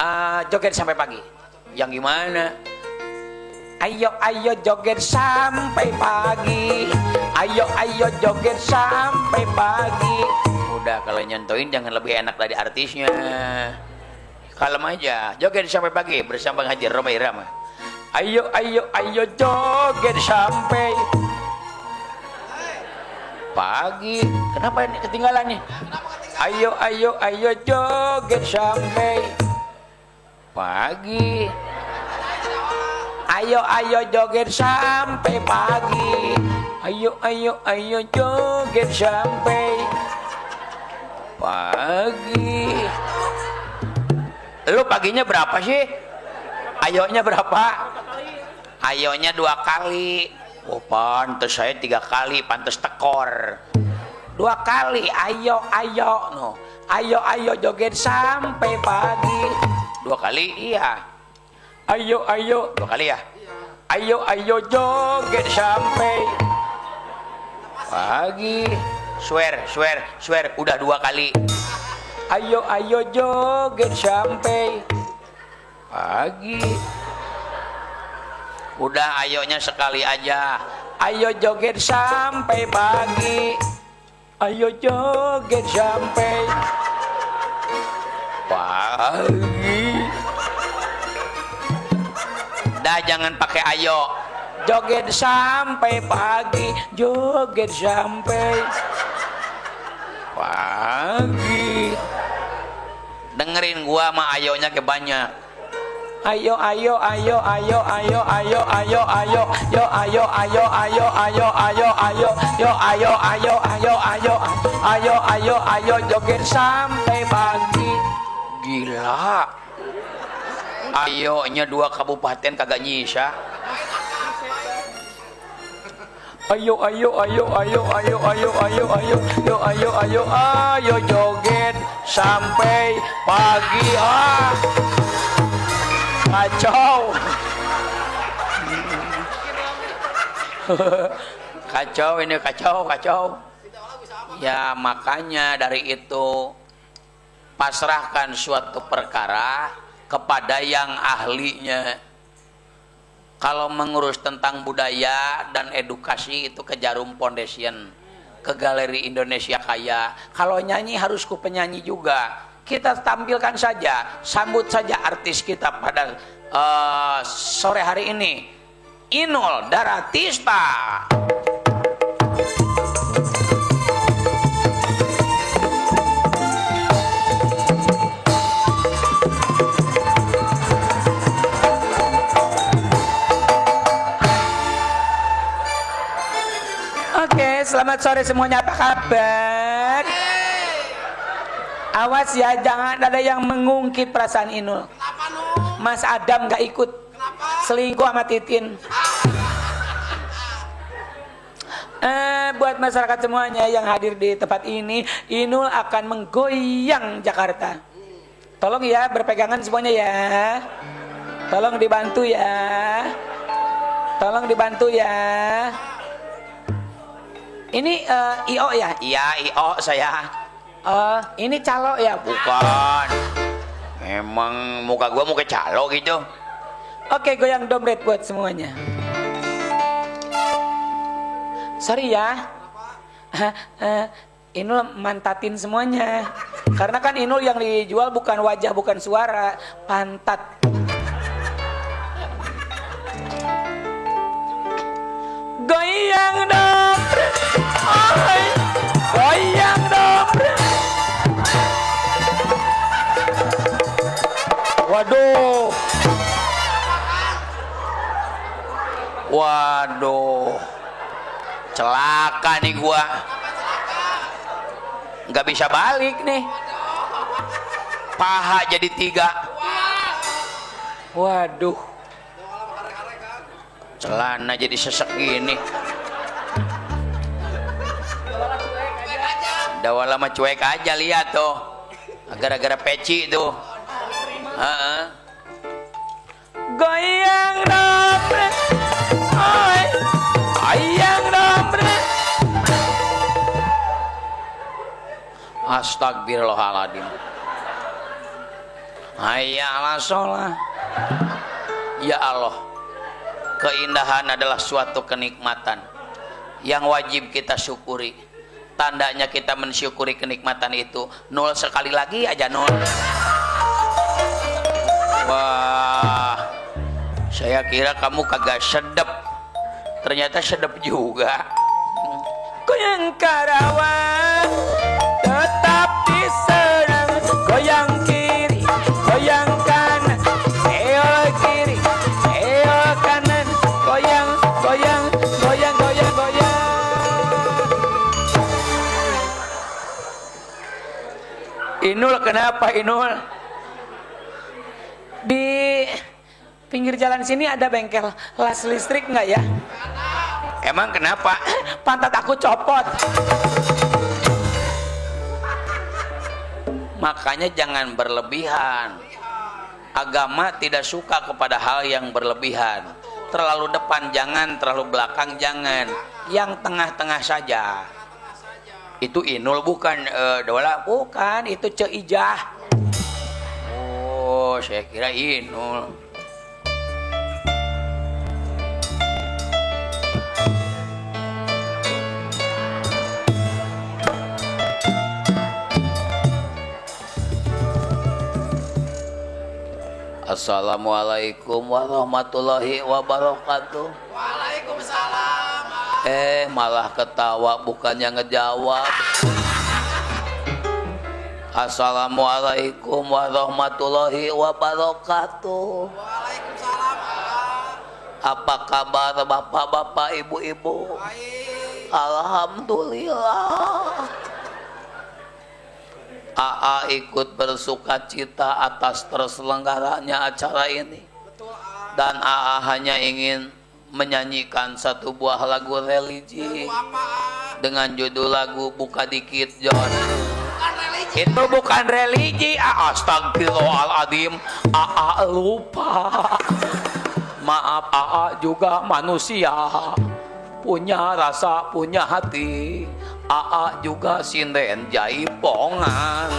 Ah, joget sampai pagi. Yang gimana? Ayo ayo joget sampai pagi. Ayo ayo joget sampai pagi. Udah kalau nyentuhin jangan lebih enak dari artisnya. Kalem aja. Joget sampai pagi bersama Haji Roma Irama. Ayo ayo ayo joget sampai pagi. Kenapa ini ketinggalan nih? Ayo ayo ayo joget sampai pagi. Ayo ayo joget sampai pagi. Ayo ayo ayo joget sampai pagi. Lu paginya berapa sih? Ayonya berapa? Ayonya dua kali. Oh pantes saya tiga kali, pantes tekor. Dua kali, ayo ayo no. Ayo ayo joget sampai pagi. Dua kali iya. Ayo ayo dua kali ya. Ayo ayo joget sampai pagi. Swear, swear, swear udah dua kali. Ayo ayo joget sampai pagi. Udah ayonya sekali aja. Ayo joget sampai pagi. Ayo joget sampai pagi. Dah jangan pakai ayo. Joget sampai pagi, joget sampai pagi. Dengerin gua sama ayonya ke banyak. Ayo ayo ayo ayo ayo ayo ayo ayo yo ayo ayo ayo ayo ayo ayo yo ayo ayo ayo ayo ayo ayo ayo joget sampai pagi gila ayonya dua kabupaten kagak nyisa ayo ayo ayo ayo ayo ayo ayo ayo yo ayo ayo ayo joget sampai pagi ah kacau. Kacau ini kacau kacau. Ya makanya dari itu pasrahkan suatu perkara kepada yang ahlinya. Kalau mengurus tentang budaya dan edukasi itu ke Jarum Foundation ke Galeri Indonesia Kaya. Kalau nyanyi harus ku penyanyi juga kita tampilkan saja, sambut saja artis kita pada uh, sore hari ini. Inul Daratista. Oke, selamat sore semuanya. Apa kabar? Awas ya, jangan ada yang mengungkit perasaan Inul. Kenapa no? Mas Adam gak ikut. Kenapa? Selingkuh sama Titin. [laughs] Eh, buat masyarakat semuanya yang hadir di tempat ini, Inul akan menggoyang Jakarta. Tolong ya, berpegangan semuanya ya. Tolong dibantu ya. Tolong dibantu ya. Ini eh, IO ya? Iya, IO saya. Eh, ini calo ya? Bukan. Emang muka gua muka calo gitu. Oke, goyang dompet buat semuanya. Sorry ya. Eh, Inul mantatin semuanya. Karena kan Inul yang dijual bukan wajah, bukan suara, pantat. Goyang. Oi. Goyang dompet. Waduh. Celaka nih gua. Nggak bisa balik nih. Paha jadi tiga. Waduh. Celana jadi sesek gini. Dawa lama cuek aja lihat tuh. Gara-gara peci tuh. Heeh. Goyang dompet. Astagfirullahaladzim. Hayya ala sholat. Ya Allah. Keindahan adalah suatu kenikmatan yang wajib kita syukuri. Tandanya kita mensyukuri kenikmatan itu nol sekali lagi aja nol. Wah, Saya kira kamu kagak sedep. Ternyata sedep juga. Goyang Karawang tetap diserang. Goyang kiri, goyang kanan. Eol kiri, eol kanan. Goyang, goyang, goyang, goyang, goyang. Inul kenapa Inul? Di pinggir jalan sini ada bengkel las listrik nggak ya? Emang kenapa? [laughs] Pantat aku copot. Makanya jangan berlebihan. Agama tidak suka kepada hal yang berlebihan. Terlalu depan jangan, terlalu belakang jangan. Yang tengah-tengah saja. Itu inul bukan eh, dola, bukan itu ceijah. Oh, saya kira inul. Assalamualaikum warahmatullahi wabarakatuh. Waalaikumsalam. Eh, malah ketawa bukannya ngejawab. Assalamualaikum warahmatullahi wabarakatuh. Waalaikumsalam. Apa kabar bapak-bapak, ibu-ibu? Alhamdulillah. AA ikut bersuka cita atas terselenggaranya acara ini. Dan AA hanya ingin menyanyikan satu buah lagu religi dengan judul lagu Buka Dikit John. Itu bukan religi, ah, astagfirullahaladzim. AA lupa. Maaf, AA juga manusia. Punya rasa, punya hati. AA juga sinden jaipongan.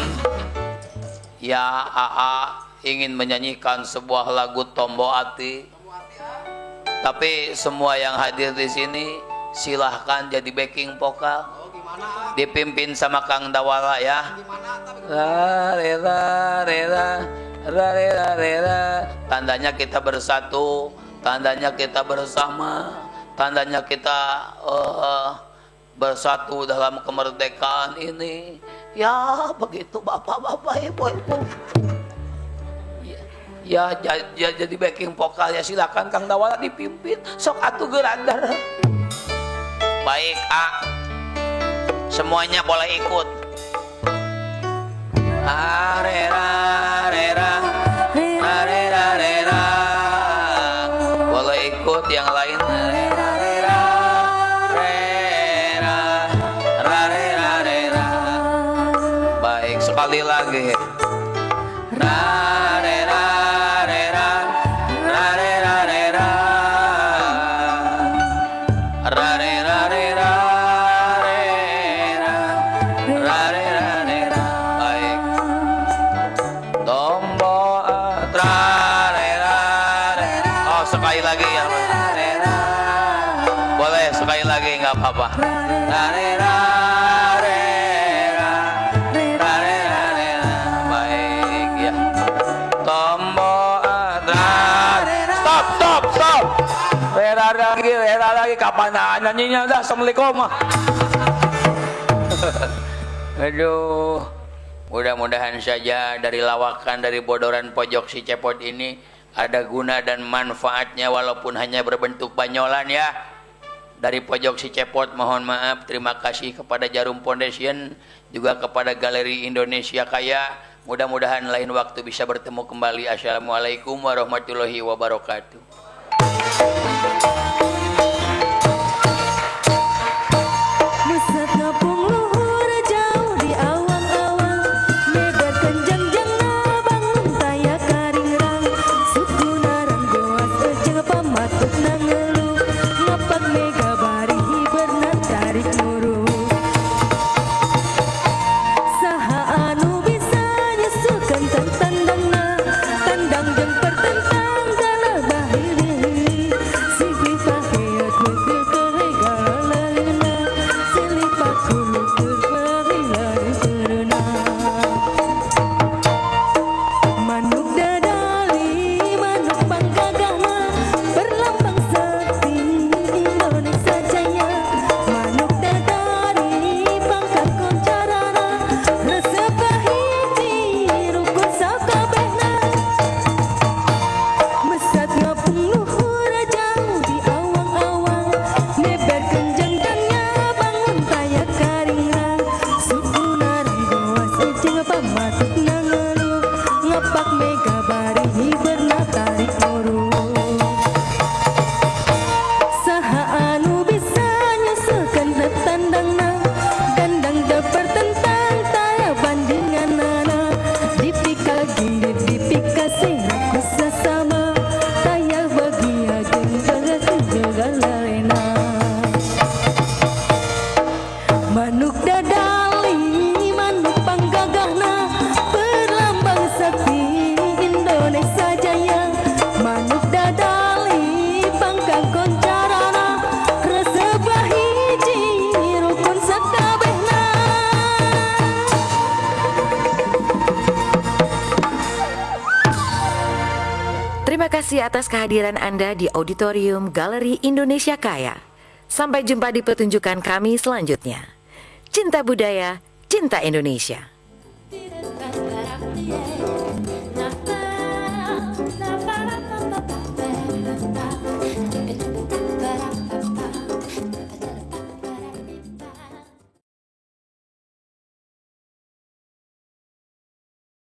Ya, AA ingin menyanyikan sebuah lagu Tombo Ati. Tapi semua yang hadir di sini silahkan jadi backing vokal. Dipimpin sama Kang Dawala ya. Gimana, tapi La rela rela ra rela rela. Tandanya kita bersatu, tandanya kita bersama, tandanya kita eh, bersatu dalam kemerdekaan ini. Ya begitu bapak-bapak ibu-ibu. Ya, Ya, ja- ja- jadi backing vokal ya silakan Kang Dawala dipimpin. Sok atuh gerandar. Baik, A. Semuanya boleh ikut. Arera, Assalamualaikum [laughs] Aduh Mudah-mudahan saja dari lawakan dari bodoran pojok si cepot ini ada guna dan manfaatnya walaupun hanya berbentuk banyolan ya. Dari pojok si cepot mohon maaf terima kasih kepada Jarum Foundation juga kepada Galeri Indonesia Kaya. Mudah-mudahan lain waktu bisa bertemu kembali. Assalamualaikum warahmatullahi wabarakatuh. Kehadiran Anda di Auditorium Galeri Indonesia Kaya. Sampai jumpa di pertunjukan kami selanjutnya. Cinta budaya, cinta Indonesia.